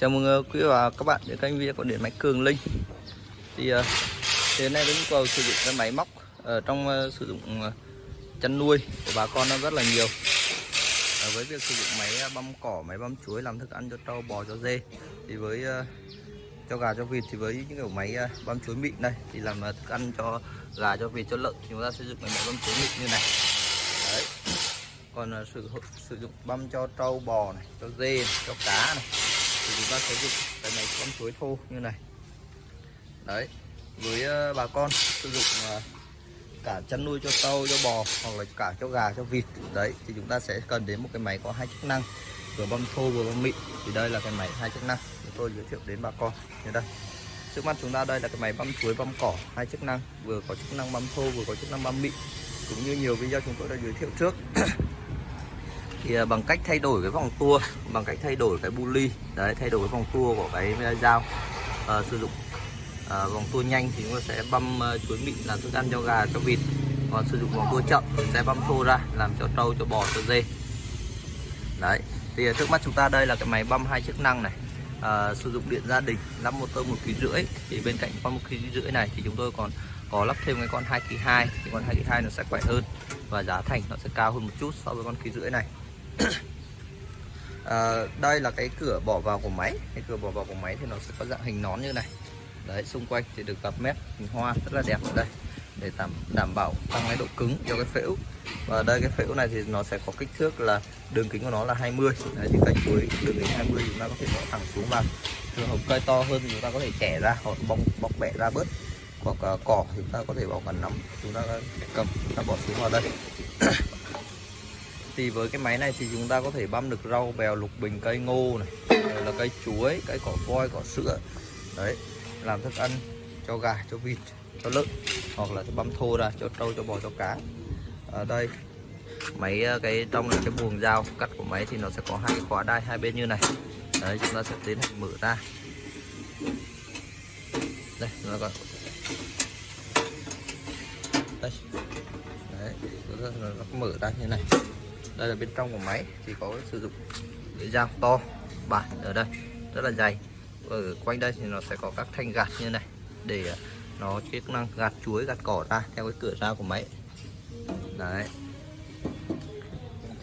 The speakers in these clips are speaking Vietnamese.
Chào mừng ờ, quý và các bạn đến kênh video của điện máy Cường Linh. Thì ờ, hiện nay với nhu cầu sử dụng cái máy móc ở trong ờ, sử dụng chăn nuôi của bà con nó rất là nhiều. Với việc sử dụng máy băm cỏ, máy băm chuối làm thức ăn cho trâu, bò, cho dê thì với cho gà cho vịt thì với những kiểu máy băm chuối mịn đây thì làm thức ăn cho gà cho vịt cho lợn thì chúng ta sử dụng cái máy băm chuối mịn như này. Đấy. Còn sử sử dụng băm cho trâu, bò này, cho dê, này, cho cá này thì chúng ta sẽ dùng cái máy con chuối thô như này. Đấy, với ờ, bà con sử dụng ờ, cả chăn nuôi cho trâu cho bò hoặc là cả cho gà, cho vịt. Đấy, thì chúng ta sẽ cần đến một cái máy có hai chức năng, vừa băm thô vừa băm mịn. Thì đây là cái máy hai chức năng chúng tôi giới thiệu đến bà con. Như đây. Trước mắt chúng ta đây là cái máy băm chuối, băm cỏ, hai chức năng. Vừa có chức năng băm thô, vừa có chức năng băm mịn. Cũng như nhiều video chúng tôi đã giới thiệu trước. thì à, bằng cách thay đổi cái vòng tua bằng cách thay đổi cái bu ly đấy thay đổi cái vòng tua của cái dao à, sử dụng à, vòng tua nhanh thì chúng ta sẽ băm ờ, chuối mịn làm thức ăn cho gà cho vịt còn sử dụng vòng tua chậm thì sẽ băm thô ra làm cho trâu cho bò cho dê. Đấy thì à, trước mắt chúng ta đây là cái máy băm hai chức năng này. À, sử dụng điện gia đình lắp motor một kg rưỡi thì bên cạnh con một kg rưỡi này thì chúng tôi còn có lắp thêm cái con 2 kg 2 thì con 2 kg 2 nó sẽ khỏe hơn và giá thành nó sẽ cao hơn một chút so với con kg rưỡi này. à, đây là cái cửa bỏ vào của máy. Cái cửa bỏ vào của máy thì nó sẽ có dạng hình nón như này. Đấy xung quanh thì được gặp mép hình hoa rất là đẹp ở đây. Để đảm đảm bảo tăng cái độ cứng cho cái phễu. Và đây cái phễu này thì nó sẽ có kích thước là đường kính của nó là 20 đấy, thì cạnh cuối đường kính 20 chúng ta có thể bỏ thẳng xuống vào. Trường hợp cây to hơn thì chúng ta có thể chẻ ra hoặc bong bóc bẹ ra bớt. Hoặc uh, cỏ thì chúng ta có thể bỏ cả nắm. Chúng ta à, cầm chúng ta bỏ xuống vào đây. thì với cái máy này thì chúng ta có thể băm được rau bèo, lục bình, cây ngô này, rồi là cây chuối, cây cỏ voi, cỏ sữa. Đấy, làm thức ăn cho gà, cho vịt, cho lợn, hoặc là băm thô ra, cho trâu, cho bò, cho cá. Ở đây, máy ờ, cái trong là cái buồng dao cắt của máy thì nó sẽ có hai cái khóa đai hai bên như này. Đấy, chúng ta sẽ tiến hành mở ra. Đây nó còn đây. Đấy nó mở ra như này đây là bên trong của máy, thì có sử dụng dao to, bản ở đây, rất là dày. Ở quanh đây thì nó sẽ có các thanh gạt như này, để à, nó chức năng gạt chuối, gạt cỏ ra theo cái cửa ra của máy. Đấy.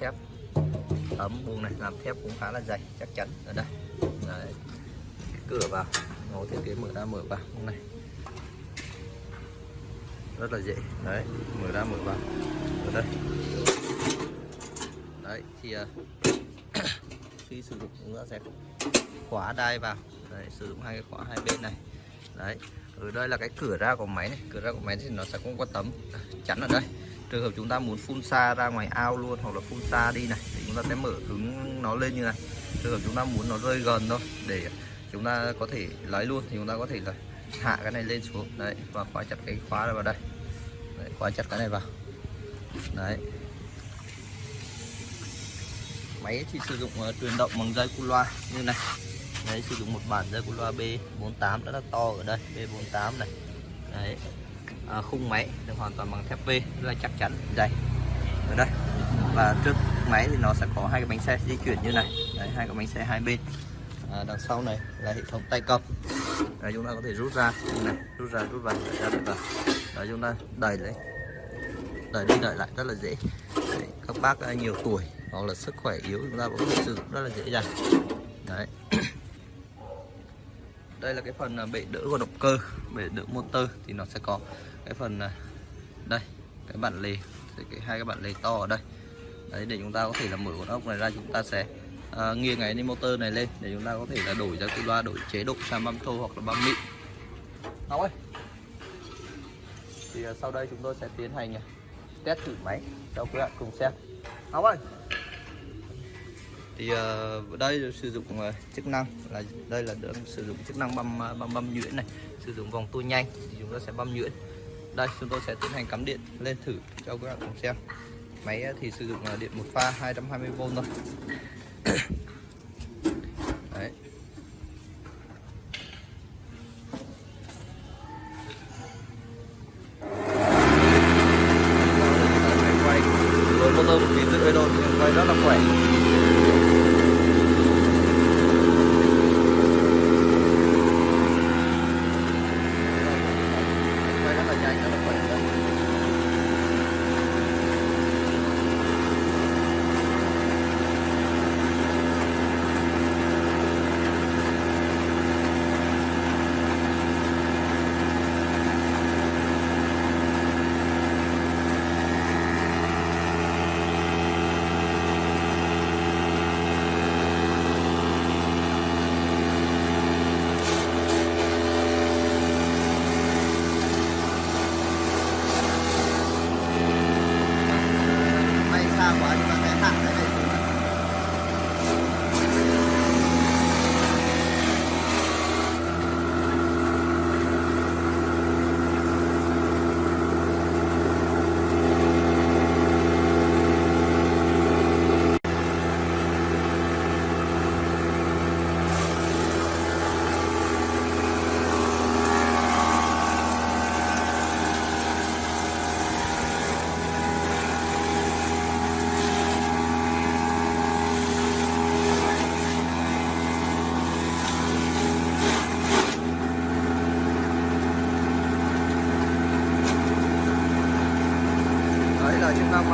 Thép, ấm buông này, làm thép cũng khá là dày, chắc chắn ở đây. Đấy. cửa vào, nó thiết kế mở ra, mở vào như này. Rất là dễ. Đấy, mở ra, mở vào. Ở đây đấy thì uh, khi sử dụng chúng ta sẽ khóa đai vào. Đấy, sử dụng hai cái khóa hai bên này. Đấy ở đây là cái cửa ra của máy này. Cửa ra của máy thì nó sẽ không có tấm chắn ở đây. Trường hợp chúng ta muốn phun xa ra ngoài ao luôn hoặc là phun xa đi này thì chúng ta sẽ mở cứng nó lên như này. Trường hợp chúng ta muốn nó rơi gần thôi để chúng ta có thể lấy luôn thì chúng ta có thể là hạ cái này lên xuống. Đấy và khóa chặt cái khóa này vào đây. Đấy, khóa chặt cái này vào. Đấy máy thì sử dụng uh, truyền động bằng dây cu loa như này. Đấy sử dụng một bản dây cu loa B48 rất là to ở đây B48 này. Đấy. À, khung máy được hoàn toàn bằng thép V rất là chắc chắn dày. Ở đây. Và trước máy thì nó sẽ có hai cái bánh xe di chuyển như này. Đấy hai cái bánh xe hai bên. À, đằng sau này là hệ thống tay cầm. Đấy, chúng ta có thể rút ra. Như này rút ra rút vào ra được vào. Đấy chúng ta đẩy lấy đẩy đi đẩy lại rất là dễ. Đấy, các bác nhiều tuổi hoặc là sức khỏe yếu chúng ta cũng có thể sử dụng rất là dễ dàng. Đấy. Đây là cái phần à, bệ đỡ của động cơ bệ đỡ motor thì nó sẽ có cái phần à, đây cái bản lề cái hai cái bản lề to ở đây. Đấy để chúng ta có thể là mở con ốc này ra chúng ta sẽ à, nghiêng cái motor này lên để chúng ta có thể là đổi ra cái loa đổi chế độ sang băm thô hoặc là băm mịn. Ngọc ơi! Thì à, sau đây chúng tôi sẽ tiến hành test thử máy cho quý bạn cùng xem. Ngọc ơi! Thì uh, đây sử dụng uh, chức năng là đây là đang sử dụng chức năng băm ờ, băm băm nhuyễn này. Sử dụng vòng tua nhanh thì chúng ta sẽ băm nhuyễn. Đây chúng tôi sẽ tiến hành cắm điện lên thử cho các bạn cùng xem. Máy thì sử dụng uh, điện một pha 220V thôi. Jack.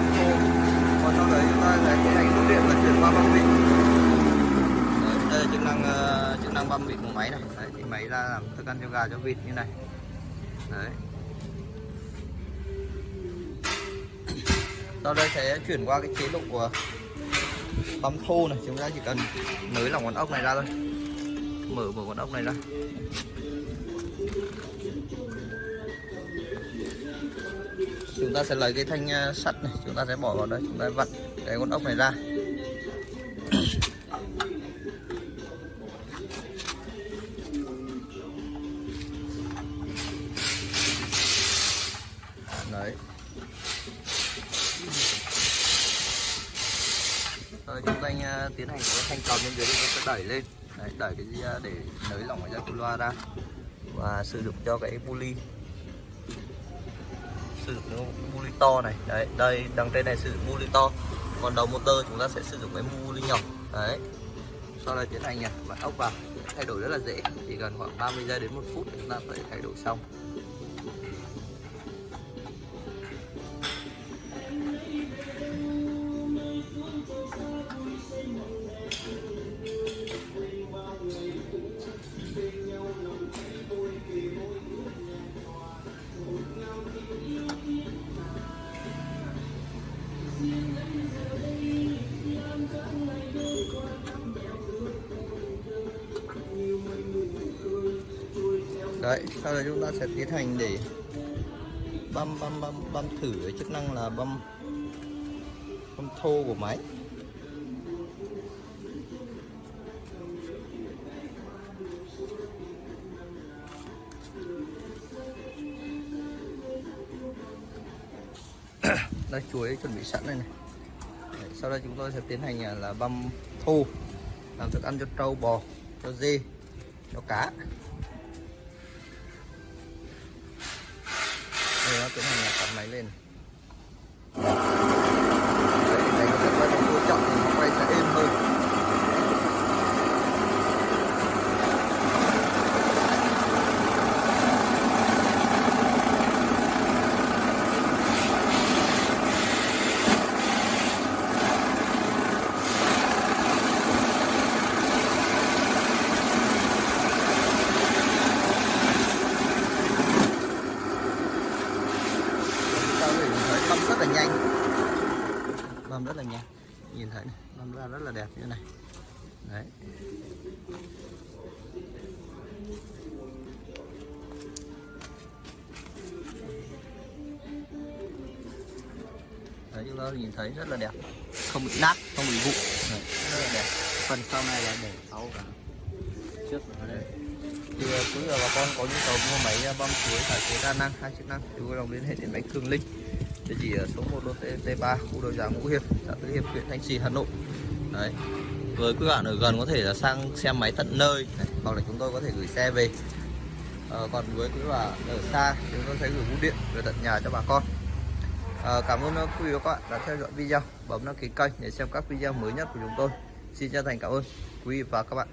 Băng khô còn sau đấy chúng ta sẽ tiến hành rút điện vận chuyển qua băm vịt. Đây là chức năng ờ, chức năng băm vịt của máy này. Đấy, thì máy ra làm thức ăn cho gà cho vịt như này. Đấy. Sau đây sẽ chuyển qua cái chế độ của băm thô này. Chúng ta chỉ cần nới lỏng con ốc này ra thôi. Mở mở con ốc này ra chúng ta sẽ lấy cái thanh à, sắt này chúng ta sẽ bỏ vào đây chúng ta vặn cái con ốc này ra. Đấy. Rồi chúng ta à, tiến hành cái thanh cầu bên dưới chúng ta sẽ đẩy lên. Đấy, đẩy cái gì, để nới lỏng cái dây loa ra và sử dụng cho cái pulley sử dụng cái to này. Đấy, đây, đằng trên này sử dụng buli to còn đầu motor chúng ta sẽ sử dụng cái buli nhỏ. Đấy. Sau đó tiến hành nhỉ vặn ốc vào, thay đổi rất là dễ. Chỉ cần khoảng 30 giây đến một phút chúng ta có thể thay đổi xong. Đấy sau đó chúng ta sẽ tiến hành để băm băm băm băm thử cái chức năng là băm băm thô của máy. Đây chuối chuẩn bị sẵn đây này. Đấy, sau đây chúng tôi sẽ tiến hành à, là băm thô làm thức ăn cho trâu bò cho dê cho cá. Đây nó tiến hành là cắm máy lên Đấy, đây nó sẽ quay bằng cô trọng thì nó quay sẽ êm hơn chúng ta có thể nhìn thấy băm rất là nhanh. Bơm rất là nhanh. Nhìn thấy này, bơm ra rất là đẹp như này. Đấy. Đấy chúng ta nhìn thấy rất là đẹp. Không bị nát không bị vụn. Rất là đẹp. Phần sau này là để sau cả. Trước ở đây. Thì ờ, quý vị và bà con có nhu cầu mua máy à, bơm chuối cải chế đa năng hai chức năng thì vui lòng liên hệ đến máy cường linh địa chỉ ở số 1 lô t 3 khu đô giá ngũ hiệp xã tứ hiệp huyện thanh trì hà nội. Đấy. Với quý bạn ở gần có thể là sang xem máy tận nơi đấy. hoặc là chúng tôi có thể gửi xe về. À, còn với quý bạn ở xa chúng tôi sẽ gửi bưu điện về tận nhà cho bà con. À, cảm ơn quý vị và các bạn đã theo dõi video. Bấm đăng ký kênh để xem các video mới nhất của chúng tôi. Xin chân thành cảm ơn quý vị và các bạn.